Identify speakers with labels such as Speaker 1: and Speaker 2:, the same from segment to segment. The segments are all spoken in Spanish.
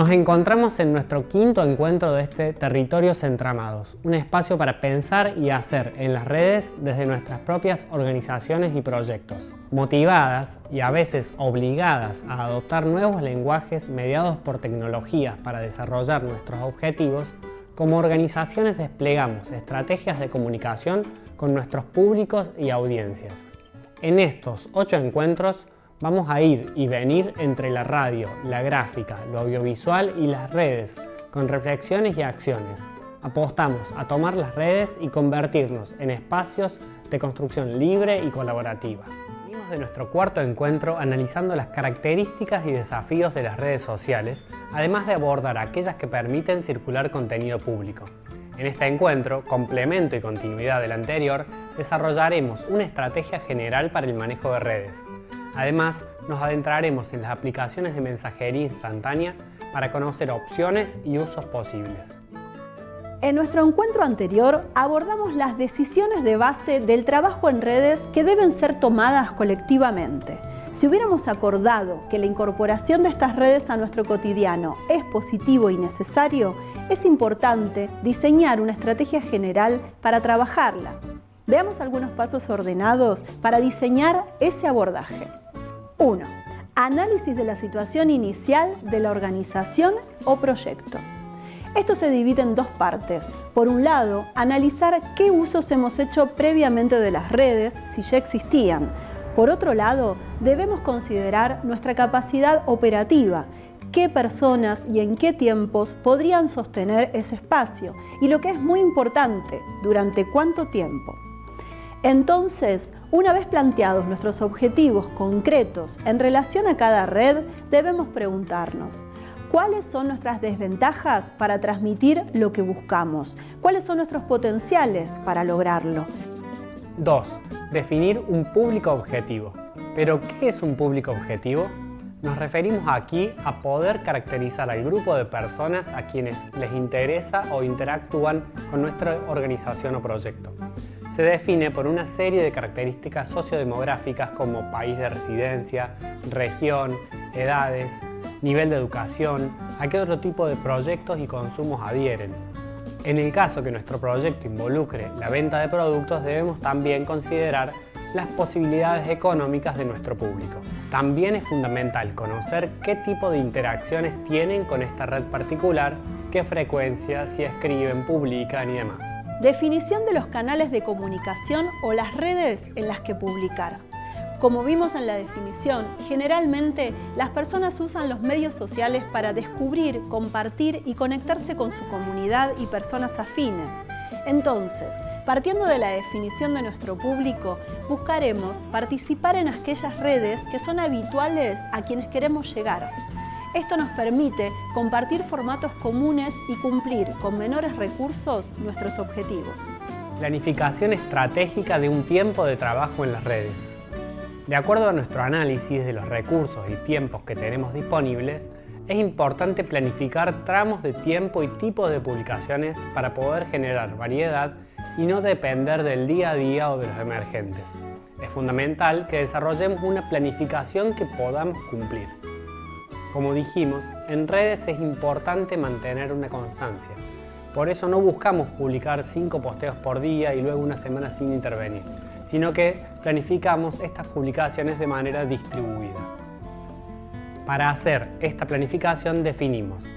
Speaker 1: Nos encontramos en nuestro quinto encuentro de este Territorios Entramados, un espacio para pensar y hacer en las redes desde nuestras propias organizaciones y proyectos, motivadas y a veces obligadas a adoptar nuevos lenguajes mediados por tecnología para desarrollar nuestros objetivos, como organizaciones desplegamos estrategias de comunicación con nuestros públicos y audiencias. En estos ocho encuentros Vamos a ir y venir entre la radio, la gráfica, lo audiovisual y las redes, con reflexiones y acciones. Apostamos a tomar las redes y convertirnos en espacios de construcción libre y colaborativa. Venimos de nuestro cuarto encuentro analizando las características y desafíos de las redes sociales, además de abordar aquellas que permiten circular contenido público. En este encuentro, complemento y continuidad del anterior, desarrollaremos una estrategia general para el manejo de redes. Además, nos adentraremos en las aplicaciones de mensajería instantánea para conocer opciones y usos posibles.
Speaker 2: En nuestro encuentro anterior abordamos las decisiones de base del trabajo en redes que deben ser tomadas colectivamente. Si hubiéramos acordado que la incorporación de estas redes a nuestro cotidiano es positivo y necesario, es importante diseñar una estrategia general para trabajarla. Veamos algunos pasos ordenados para diseñar ese abordaje. 1. Análisis de la situación inicial de la organización o proyecto. Esto se divide en dos partes. Por un lado, analizar qué usos hemos hecho previamente de las redes, si ya existían. Por otro lado, debemos considerar nuestra capacidad operativa, qué personas y en qué tiempos podrían sostener ese espacio y lo que es muy importante, durante cuánto tiempo. Entonces, una vez planteados nuestros objetivos concretos en relación a cada red, debemos preguntarnos, ¿cuáles son nuestras desventajas para transmitir lo que buscamos? ¿Cuáles son nuestros potenciales para lograrlo?
Speaker 1: 2. Definir un público objetivo. ¿Pero qué es un público objetivo? Nos referimos aquí a poder caracterizar al grupo de personas a quienes les interesa o interactúan con nuestra organización o proyecto se define por una serie de características sociodemográficas como país de residencia, región, edades, nivel de educación, a qué otro tipo de proyectos y consumos adhieren. En el caso que nuestro proyecto involucre la venta de productos, debemos también considerar las posibilidades económicas de nuestro público. También es fundamental conocer qué tipo de interacciones tienen con esta red particular, qué frecuencia, si escriben, publican y demás.
Speaker 2: Definición de los canales de comunicación o las redes en las que publicar. Como vimos en la definición, generalmente las personas usan los medios sociales para descubrir, compartir y conectarse con su comunidad y personas afines. Entonces, partiendo de la definición de nuestro público, buscaremos participar en aquellas redes que son habituales a quienes queremos llegar. Esto nos permite compartir formatos comunes y cumplir con menores recursos nuestros objetivos.
Speaker 1: Planificación estratégica de un tiempo de trabajo en las redes. De acuerdo a nuestro análisis de los recursos y tiempos que tenemos disponibles, es importante planificar tramos de tiempo y tipos de publicaciones para poder generar variedad y no depender del día a día o de los emergentes. Es fundamental que desarrollemos una planificación que podamos cumplir. Como dijimos, en redes es importante mantener una constancia. Por eso no buscamos publicar cinco posteos por día y luego una semana sin intervenir, sino que planificamos estas publicaciones de manera distribuida. Para hacer esta planificación definimos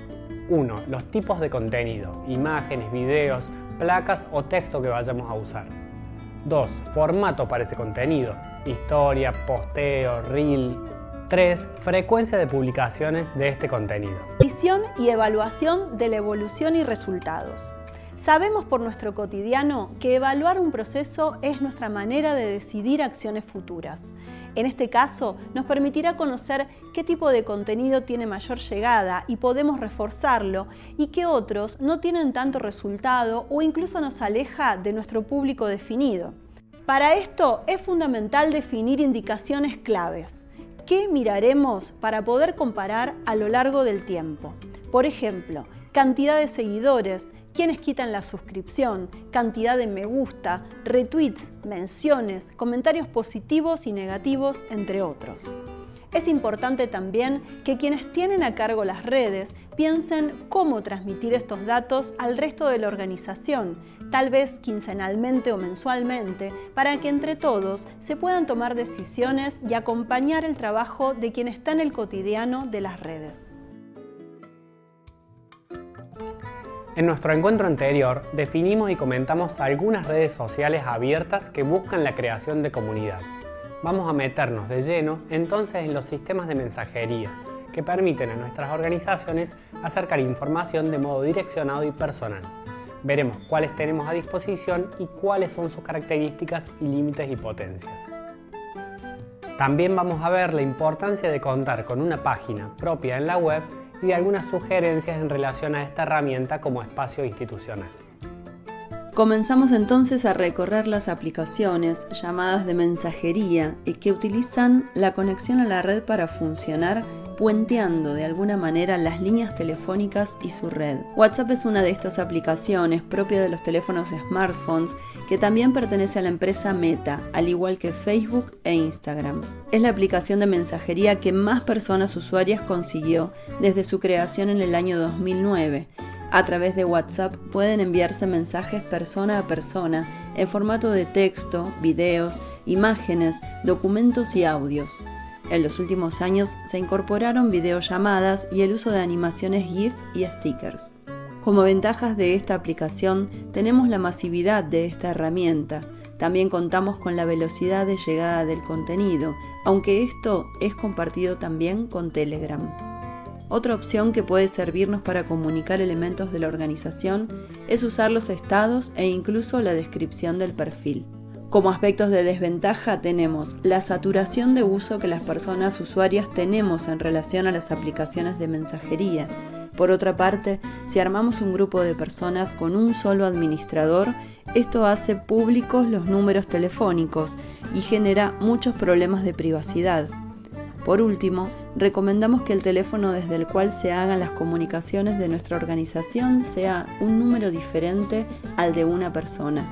Speaker 1: 1. Los tipos de contenido, imágenes, videos, placas o texto que vayamos a usar. 2. Formato para ese contenido, historia, posteo, reel, 3. Frecuencia de publicaciones de este contenido.
Speaker 2: Visión y evaluación de la evolución y resultados. Sabemos por nuestro cotidiano que evaluar un proceso es nuestra manera de decidir acciones futuras. En este caso, nos permitirá conocer qué tipo de contenido tiene mayor llegada y podemos reforzarlo y qué otros no tienen tanto resultado o incluso nos aleja de nuestro público definido. Para esto es fundamental definir indicaciones claves. ¿Qué miraremos para poder comparar a lo largo del tiempo? Por ejemplo, cantidad de seguidores, quienes quitan la suscripción, cantidad de me gusta, retweets, menciones, comentarios positivos y negativos, entre otros.
Speaker 3: Es importante también que quienes tienen a cargo las redes piensen cómo transmitir estos datos al resto de la organización, tal vez quincenalmente o mensualmente, para que entre todos se puedan tomar decisiones y acompañar el trabajo de quien está en el cotidiano de las redes.
Speaker 1: En nuestro encuentro anterior definimos y comentamos algunas redes sociales abiertas que buscan la creación de comunidad vamos a meternos de lleno entonces en los sistemas de mensajería que permiten a nuestras organizaciones acercar información de modo direccionado y personal. Veremos cuáles tenemos a disposición y cuáles son sus características y límites y potencias. También vamos a ver la importancia de contar con una página propia en la web y de algunas sugerencias en relación a esta herramienta como espacio institucional.
Speaker 3: Comenzamos entonces a recorrer las aplicaciones llamadas de mensajería y que utilizan la conexión a la red para funcionar puenteando de alguna manera las líneas telefónicas y su red. WhatsApp es una de estas aplicaciones propia de los teléfonos smartphones que también pertenece a la empresa Meta, al igual que Facebook e Instagram. Es la aplicación de mensajería que más personas usuarias consiguió desde su creación en el año 2009 a través de WhatsApp pueden enviarse mensajes persona a persona en formato de texto, videos, imágenes, documentos y audios. En los últimos años se incorporaron videollamadas y el uso de animaciones GIF y stickers. Como ventajas de esta aplicación tenemos la masividad de esta herramienta, también contamos con la velocidad de llegada del contenido, aunque esto es compartido también con Telegram. Otra opción que puede servirnos para comunicar elementos de la organización es usar los estados e incluso la descripción del perfil. Como aspectos de desventaja tenemos la saturación de uso que las personas usuarias tenemos en relación a las aplicaciones de mensajería. Por otra parte, si armamos un grupo de personas con un solo administrador, esto hace públicos los números telefónicos y genera muchos problemas de privacidad. Por último, recomendamos que el teléfono desde el cual se hagan las comunicaciones de nuestra organización sea un número diferente al de una persona.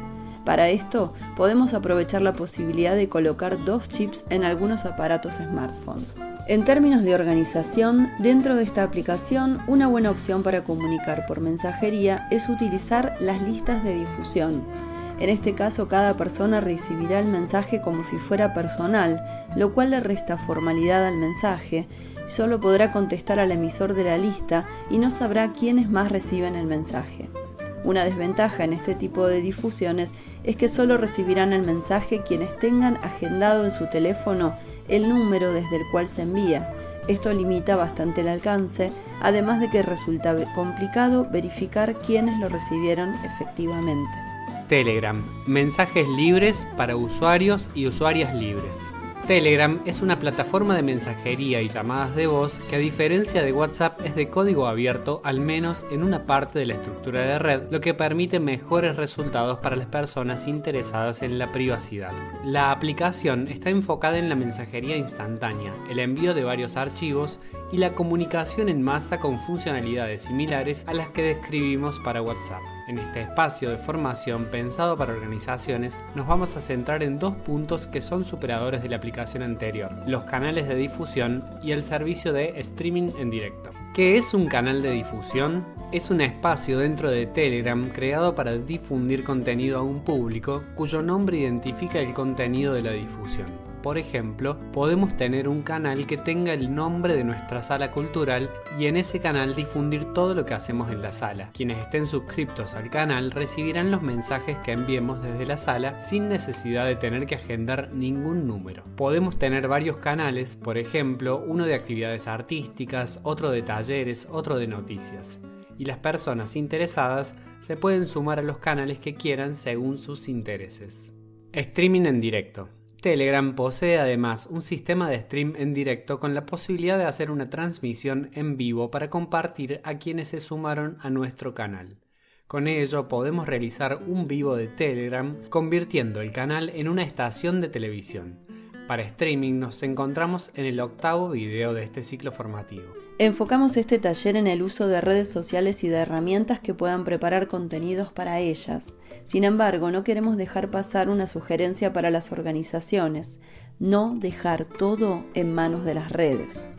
Speaker 3: Para esto, podemos aprovechar la posibilidad de colocar dos chips en algunos aparatos smartphone. En términos de organización, dentro de esta aplicación, una buena opción para comunicar por mensajería es utilizar las listas de difusión. En este caso, cada persona recibirá el mensaje como si fuera personal, lo cual le resta formalidad al mensaje. Solo podrá contestar al emisor de la lista y no sabrá quiénes más reciben el mensaje. Una desventaja en este tipo de difusiones es que solo recibirán el mensaje quienes tengan agendado en su teléfono el número desde el cual se envía. Esto limita bastante el alcance, además de que resulta complicado verificar quiénes lo recibieron efectivamente.
Speaker 1: Telegram, mensajes libres para usuarios y usuarias libres. Telegram es una plataforma de mensajería y llamadas de voz que a diferencia de WhatsApp es de código abierto al menos en una parte de la estructura de red, lo que permite mejores resultados para las personas interesadas en la privacidad. La aplicación está enfocada en la mensajería instantánea, el envío de varios archivos y la comunicación en masa con funcionalidades similares a las que describimos para WhatsApp. En este espacio de formación pensado para organizaciones nos vamos a centrar en dos puntos que son superadores de la aplicación anterior, los canales de difusión y el servicio de streaming en directo. ¿Qué es un canal de difusión? Es un espacio dentro de Telegram creado para difundir contenido a un público cuyo nombre identifica el contenido de la difusión. Por ejemplo, podemos tener un canal que tenga el nombre de nuestra sala cultural y en ese canal difundir todo lo que hacemos en la sala. Quienes estén suscriptos al canal recibirán los mensajes que enviemos desde la sala sin necesidad de tener que agendar ningún número. Podemos tener varios canales, por ejemplo, uno de actividades artísticas, otro de talleres, otro de noticias y las personas interesadas se pueden sumar a los canales que quieran según sus intereses. Streaming en directo. Telegram posee además un sistema de stream en directo con la posibilidad de hacer una transmisión en vivo para compartir a quienes se sumaron a nuestro canal. Con ello podemos realizar un vivo de Telegram convirtiendo el canal en una estación de televisión. Para streaming nos encontramos en el octavo video de este ciclo formativo.
Speaker 3: Enfocamos este taller en el uso de redes sociales y de herramientas que puedan preparar contenidos para ellas. Sin embargo, no queremos dejar pasar una sugerencia para las organizaciones. no dejar todo en manos de las redes.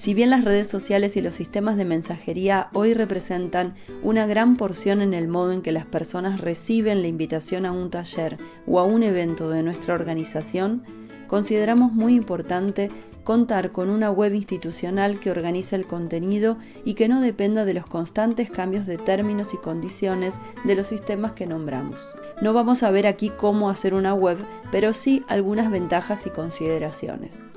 Speaker 3: Si bien las redes sociales y los sistemas de mensajería hoy representan una gran porción en el modo en que las personas reciben la invitación a un taller o a un evento de nuestra organización, consideramos muy importante contar con una web institucional que organice el contenido y que no dependa de los constantes cambios de términos y condiciones de los sistemas que nombramos. No vamos a ver aquí cómo hacer una web, pero sí algunas ventajas y consideraciones.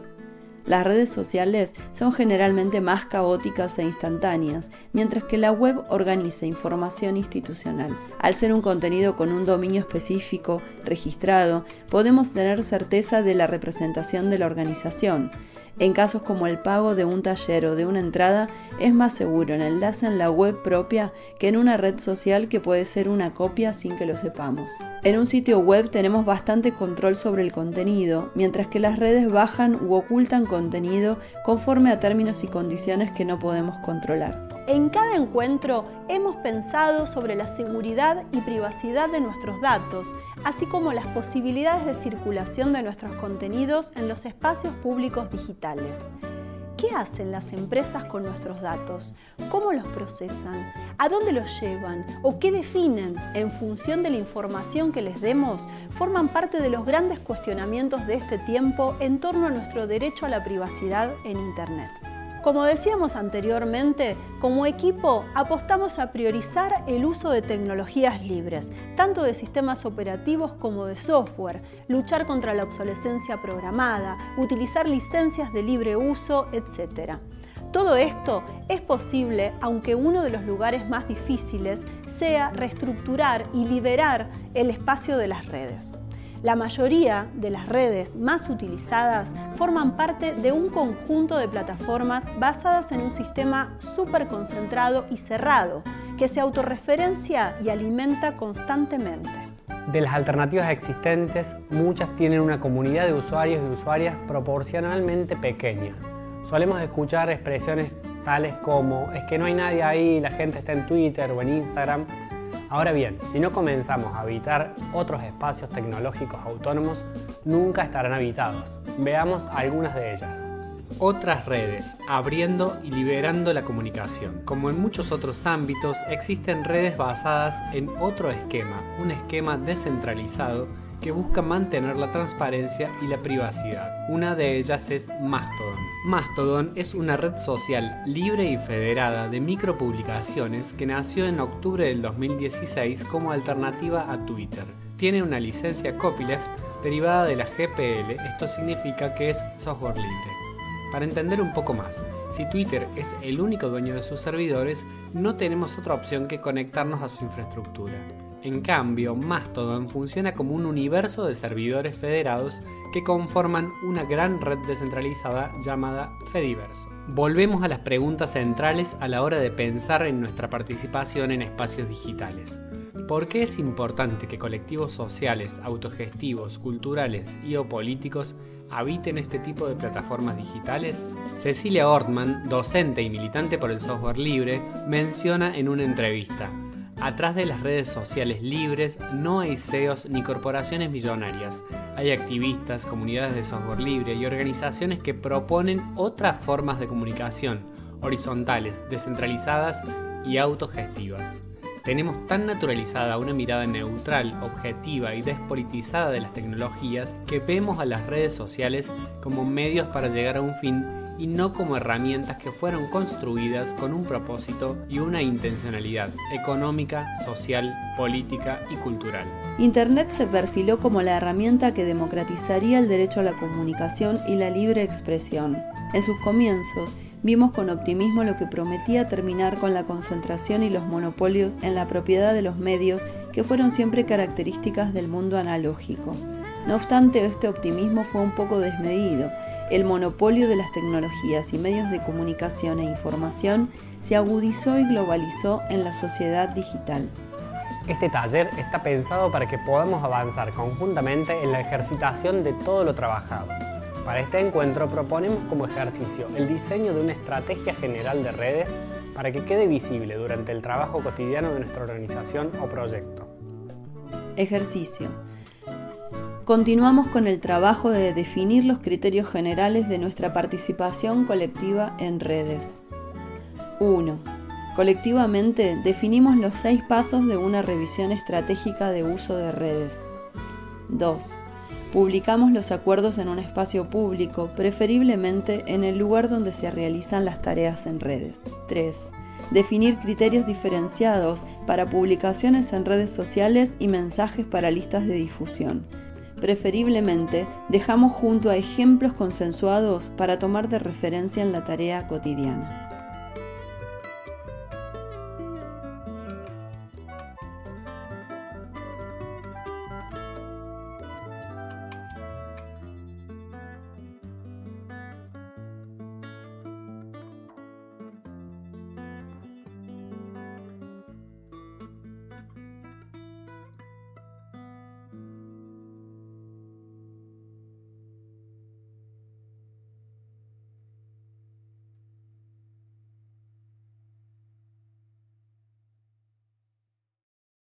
Speaker 3: Las redes sociales son generalmente más caóticas e instantáneas, mientras que la web organiza información institucional. Al ser un contenido con un dominio específico registrado, podemos tener certeza de la representación de la organización. En casos como el pago de un taller o de una entrada, es más seguro el enlace en la web propia que en una red social que puede ser una copia sin que lo sepamos. En un sitio web tenemos bastante control sobre el contenido, mientras que las redes bajan u ocultan contenido conforme a términos y condiciones que no podemos controlar.
Speaker 2: En cada encuentro hemos pensado sobre la seguridad y privacidad de nuestros datos, así como las posibilidades de circulación de nuestros contenidos en los espacios públicos digitales. ¿Qué hacen las empresas con nuestros datos? ¿Cómo los procesan? ¿A dónde los llevan? ¿O qué definen en función de la información que les demos? Forman parte de los grandes cuestionamientos de este tiempo en torno a nuestro derecho a la privacidad en Internet. Como decíamos anteriormente, como equipo apostamos a priorizar el uso de tecnologías libres, tanto de sistemas operativos como de software, luchar contra la obsolescencia programada, utilizar licencias de libre uso, etc. Todo esto es posible aunque uno de los lugares más difíciles sea reestructurar y liberar el espacio de las redes. La mayoría de las redes más utilizadas forman parte de un conjunto de plataformas basadas en un sistema súper concentrado y cerrado, que se autorreferencia y alimenta constantemente.
Speaker 1: De las alternativas existentes, muchas tienen una comunidad de usuarios y usuarias proporcionalmente pequeña. Solemos escuchar expresiones tales como es que no hay nadie ahí, la gente está en Twitter o en Instagram, Ahora bien, si no comenzamos a habitar otros espacios tecnológicos autónomos, nunca estarán habitados. Veamos algunas de ellas. Otras redes, abriendo y liberando la comunicación. Como en muchos otros ámbitos, existen redes basadas en otro esquema, un esquema descentralizado que busca mantener la transparencia y la privacidad. Una de ellas es Mastodon. Mastodon es una red social libre y federada de micropublicaciones que nació en octubre del 2016 como alternativa a Twitter. Tiene una licencia copyleft derivada de la GPL, esto significa que es software libre. Para entender un poco más, si Twitter es el único dueño de sus servidores, no tenemos otra opción que conectarnos a su infraestructura. En cambio, Mastodon funciona como un universo de servidores federados que conforman una gran red descentralizada llamada Fediverso. Volvemos a las preguntas centrales a la hora de pensar en nuestra participación en espacios digitales. ¿Por qué es importante que colectivos sociales, autogestivos, culturales y o políticos habiten este tipo de plataformas digitales? Cecilia Ortman, docente y militante por el software libre, menciona en una entrevista Atrás de las redes sociales libres no hay CEOs ni corporaciones millonarias. Hay activistas, comunidades de software libre y organizaciones que proponen otras formas de comunicación, horizontales, descentralizadas y autogestivas. Tenemos tan naturalizada una mirada neutral, objetiva y despolitizada de las tecnologías que vemos a las redes sociales como medios para llegar a un fin y no como herramientas que fueron construidas con un propósito y una intencionalidad económica, social, política y cultural.
Speaker 3: Internet se perfiló como la herramienta que democratizaría el derecho a la comunicación y la libre expresión. En sus comienzos, vimos con optimismo lo que prometía terminar con la concentración y los monopolios en la propiedad de los medios que fueron siempre características del mundo analógico. No obstante, este optimismo fue un poco desmedido el monopolio de las tecnologías y medios de comunicación e información se agudizó y globalizó en la sociedad digital.
Speaker 1: Este taller está pensado para que podamos avanzar conjuntamente en la ejercitación de todo lo trabajado. Para este encuentro proponemos como ejercicio el diseño de una estrategia general de redes para que quede visible durante el trabajo cotidiano de nuestra organización o proyecto.
Speaker 3: Ejercicio. Continuamos con el trabajo de definir los criterios generales de nuestra participación colectiva en redes. 1. Colectivamente definimos los seis pasos de una revisión estratégica de uso de redes. 2. Publicamos los acuerdos en un espacio público, preferiblemente en el lugar donde se realizan las tareas en redes. 3. Definir criterios diferenciados para publicaciones en redes sociales y mensajes para listas de difusión. Preferiblemente, dejamos junto a ejemplos consensuados para tomar de referencia en la tarea cotidiana.